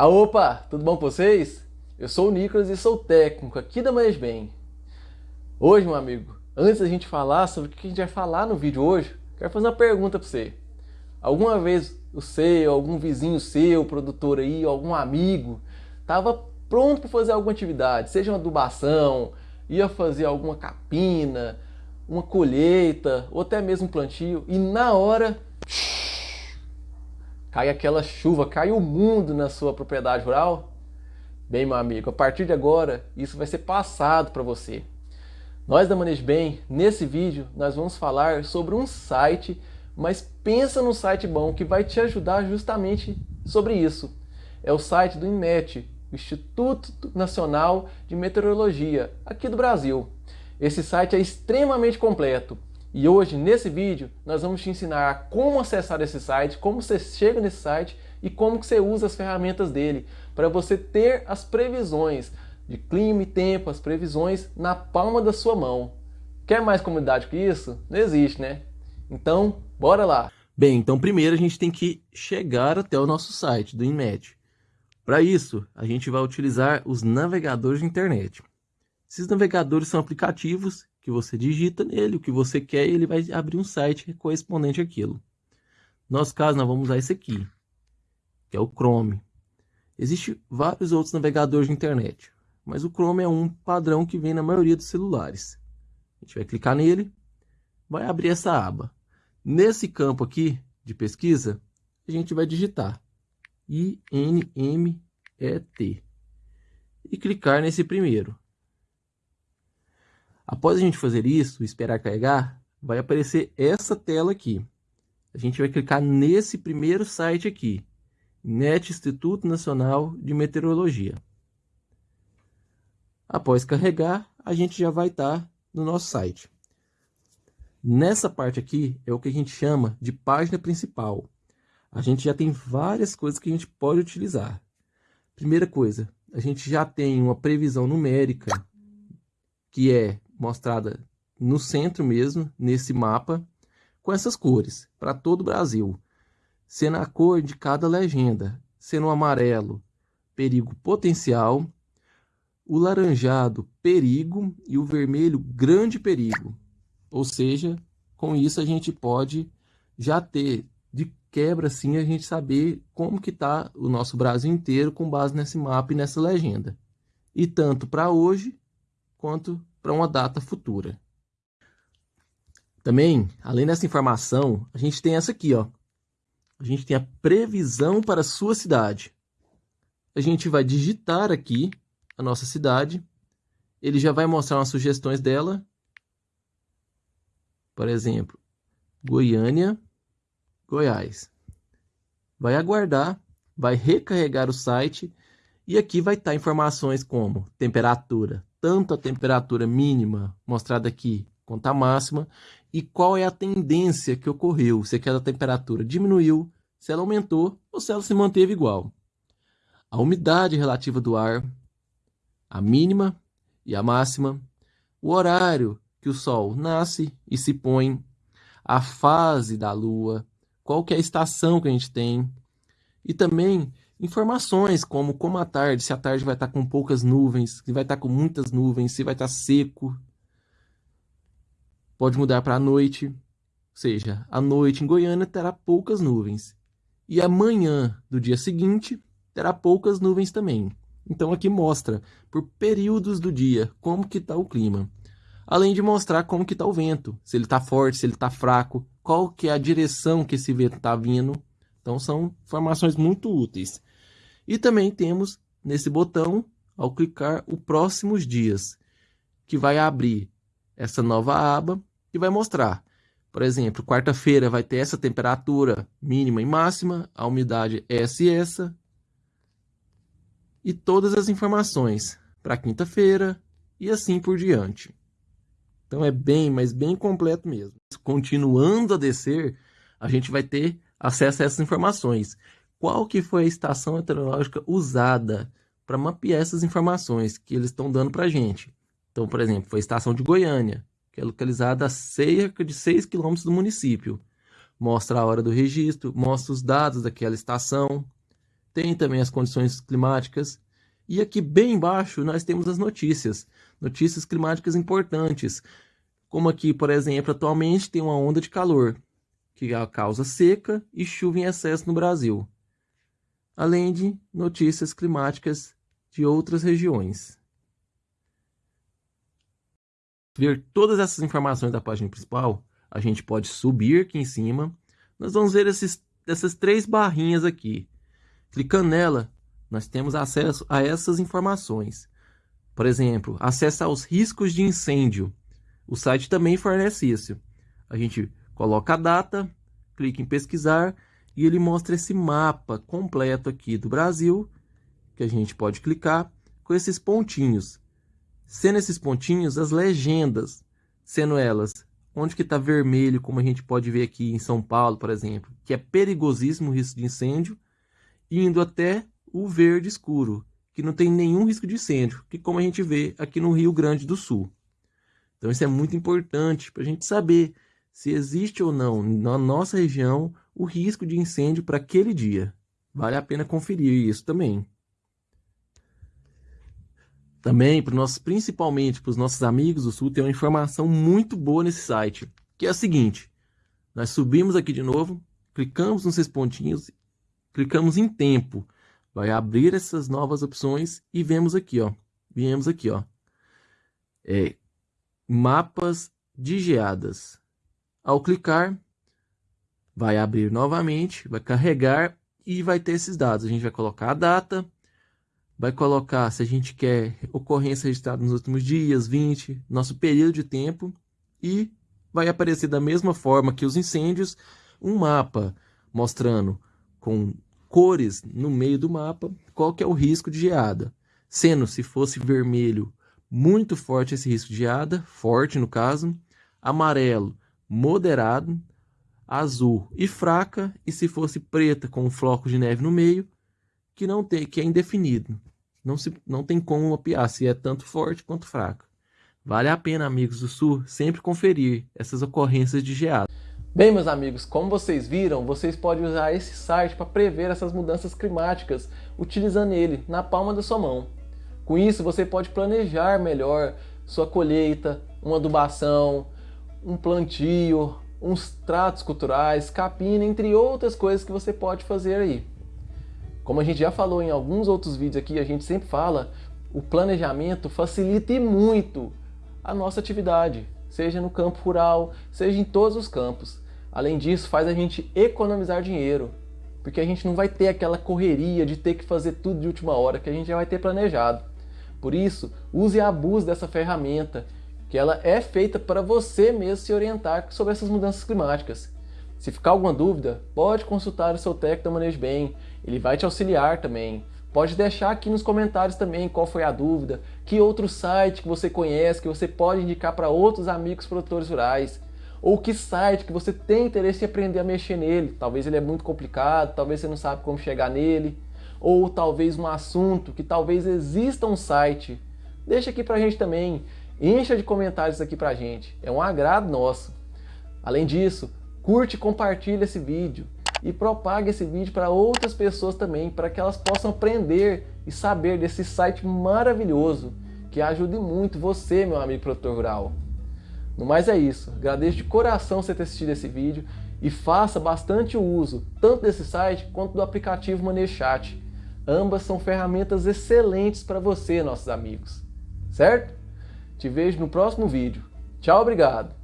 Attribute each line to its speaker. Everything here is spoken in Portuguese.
Speaker 1: Ah, opa, tudo bom com vocês? Eu sou o Nicolas e sou técnico aqui da Manhãs Bem. Hoje, meu amigo, antes da gente falar sobre o que a gente vai falar no vídeo hoje, quero fazer uma pergunta para você. Alguma vez o seu, algum vizinho seu, produtor aí, algum amigo, estava pronto para fazer alguma atividade, seja uma adubação, ia fazer alguma capina, uma colheita, ou até mesmo um plantio, e na hora cai aquela chuva, cai o mundo na sua propriedade rural? Bem, meu amigo, a partir de agora, isso vai ser passado para você. Nós da Manejo Bem, nesse vídeo, nós vamos falar sobre um site, mas pensa num site bom que vai te ajudar justamente sobre isso. É o site do INMET, Instituto Nacional de Meteorologia, aqui do Brasil. Esse site é extremamente completo. E hoje, nesse vídeo, nós vamos te ensinar como acessar esse site, como você chega nesse site e como que você usa as ferramentas dele para você ter as previsões de clima e tempo, as previsões na palma da sua mão. Quer mais comunidade que isso? Não existe, né? Então, bora lá!
Speaker 2: Bem, então primeiro a gente tem que chegar até o nosso site do INMED. Para isso, a gente vai utilizar os navegadores de internet. Esses navegadores são aplicativos que você digita nele o que você quer e ele vai abrir um site correspondente àquilo. No nosso caso, nós vamos usar esse aqui, que é o Chrome. Existem vários outros navegadores de internet, mas o Chrome é um padrão que vem na maioria dos celulares. A gente vai clicar nele, vai abrir essa aba. Nesse campo aqui de pesquisa, a gente vai digitar INMET e clicar nesse primeiro. Após a gente fazer isso, esperar carregar, vai aparecer essa tela aqui. A gente vai clicar nesse primeiro site aqui, NET Instituto Nacional de Meteorologia. Após carregar, a gente já vai estar no nosso site. Nessa parte aqui é o que a gente chama de página principal. A gente já tem várias coisas que a gente pode utilizar. Primeira coisa, a gente já tem uma previsão numérica, que é mostrada no centro mesmo, nesse mapa, com essas cores, para todo o Brasil, sendo a cor de cada legenda, sendo o amarelo, perigo potencial, o laranjado, perigo, e o vermelho, grande perigo. Ou seja, com isso a gente pode já ter de quebra assim a gente saber como que está o nosso Brasil inteiro com base nesse mapa e nessa legenda. E tanto para hoje quanto para uma data futura. Também, além dessa informação, a gente tem essa aqui, ó. A gente tem a previsão para a sua cidade. A gente vai digitar aqui a nossa cidade. Ele já vai mostrar umas sugestões dela. Por exemplo, Goiânia, Goiás. Vai aguardar, vai recarregar o site e aqui vai estar informações como temperatura, tanto a temperatura mínima mostrada aqui quanto a máxima e qual é a tendência que ocorreu, se aquela temperatura diminuiu, se ela aumentou ou se ela se manteve igual. A umidade relativa do ar, a mínima e a máxima, o horário que o Sol nasce e se põe, a fase da Lua, qual que é a estação que a gente tem, e também informações como como a tarde, se a tarde vai estar com poucas nuvens, se vai estar com muitas nuvens, se vai estar seco. Pode mudar para a noite, ou seja, a noite em Goiânia terá poucas nuvens. E amanhã do dia seguinte terá poucas nuvens também. Então aqui mostra por períodos do dia como que está o clima. Além de mostrar como que está o vento, se ele está forte, se ele está fraco, qual que é a direção que esse vento está vindo. Então são informações muito úteis. E também temos nesse botão, ao clicar, o próximos dias, que vai abrir essa nova aba e vai mostrar. Por exemplo, quarta-feira vai ter essa temperatura mínima e máxima, a umidade é essa e essa, e todas as informações para quinta-feira e assim por diante. Então é bem, mas bem completo mesmo. Continuando a descer, a gente vai ter acesso a essas informações qual que foi a estação meteorológica usada para mapear essas informações que eles estão dando para a gente. Então, por exemplo, foi a estação de Goiânia, que é localizada a cerca de 6 quilômetros do município. Mostra a hora do registro, mostra os dados daquela estação. tem também as condições climáticas. E aqui bem embaixo nós temos as notícias, notícias climáticas importantes, como aqui, por exemplo, atualmente tem uma onda de calor, que causa seca e chuva em excesso no Brasil, além de notícias climáticas de outras regiões. Ver todas essas informações da página principal, a gente pode subir aqui em cima. Nós vamos ver esses, essas três barrinhas aqui. Clicando nela, nós temos acesso a essas informações. Por exemplo, acesso aos riscos de incêndio. O site também fornece isso. A gente coloca a data, clica em pesquisar e ele mostra esse mapa completo aqui do Brasil, que a gente pode clicar com esses pontinhos. Sendo esses pontinhos as legendas, sendo elas onde que está vermelho, como a gente pode ver aqui em São Paulo, por exemplo, que é perigosíssimo o risco de incêndio, indo até o verde escuro, que não tem nenhum risco de incêndio, que como a gente vê aqui no Rio Grande do Sul. Então isso é muito importante para a gente saber se existe ou não na nossa região o risco de incêndio para aquele dia. Vale a pena conferir isso também. Também, para nós, principalmente para os nossos amigos do Sul, tem uma informação muito boa nesse site, que é a seguinte. Nós subimos aqui de novo, clicamos nos seis pontinhos, clicamos em tempo vai abrir essas novas opções e vemos aqui, ó. Viemos aqui, ó. É, mapas de geadas. Ao clicar, vai abrir novamente, vai carregar e vai ter esses dados. A gente vai colocar a data, vai colocar se a gente quer ocorrência registrada nos últimos dias, 20, nosso período de tempo e vai aparecer da mesma forma que os incêndios, um mapa mostrando com cores no meio do mapa, qual que é o risco de geada. Sendo, se fosse vermelho, muito forte esse risco de geada, forte no caso, amarelo, moderado, azul e fraca, e se fosse preta com um floco de neve no meio, que não tem, que é indefinido. Não, se, não tem como mapear se é tanto forte quanto fraco. Vale a pena, amigos do Sul, sempre conferir essas ocorrências de geada.
Speaker 1: Bem, meus amigos, como vocês viram, vocês podem usar esse site para prever essas mudanças climáticas utilizando ele na palma da sua mão. Com isso, você pode planejar melhor sua colheita, uma adubação, um plantio, uns tratos culturais, capina, entre outras coisas que você pode fazer aí. Como a gente já falou em alguns outros vídeos aqui, a gente sempre fala, o planejamento facilita e muito a nossa atividade, seja no campo rural, seja em todos os campos. Além disso, faz a gente economizar dinheiro, porque a gente não vai ter aquela correria de ter que fazer tudo de última hora que a gente já vai ter planejado. Por isso, use e abuse dessa ferramenta, que ela é feita para você mesmo se orientar sobre essas mudanças climáticas. Se ficar alguma dúvida, pode consultar o seu técnico da Manejo Bem, ele vai te auxiliar também. Pode deixar aqui nos comentários também qual foi a dúvida, que outro site que você conhece, que você pode indicar para outros amigos produtores rurais ou que site que você tem interesse em aprender a mexer nele. Talvez ele é muito complicado, talvez você não sabe como chegar nele, ou talvez um assunto que talvez exista um site. Deixa aqui pra gente também, encha de comentários aqui pra gente, é um agrado nosso. Além disso, curte e compartilha esse vídeo e propague esse vídeo para outras pessoas também, para que elas possam aprender e saber desse site maravilhoso que ajude muito você, meu amigo produtor rural. No mais é isso, agradeço de coração você ter assistido esse vídeo e faça bastante uso tanto desse site quanto do aplicativo ManeChat. Ambas são ferramentas excelentes para você, nossos amigos. Certo? Te vejo no próximo vídeo. Tchau, obrigado!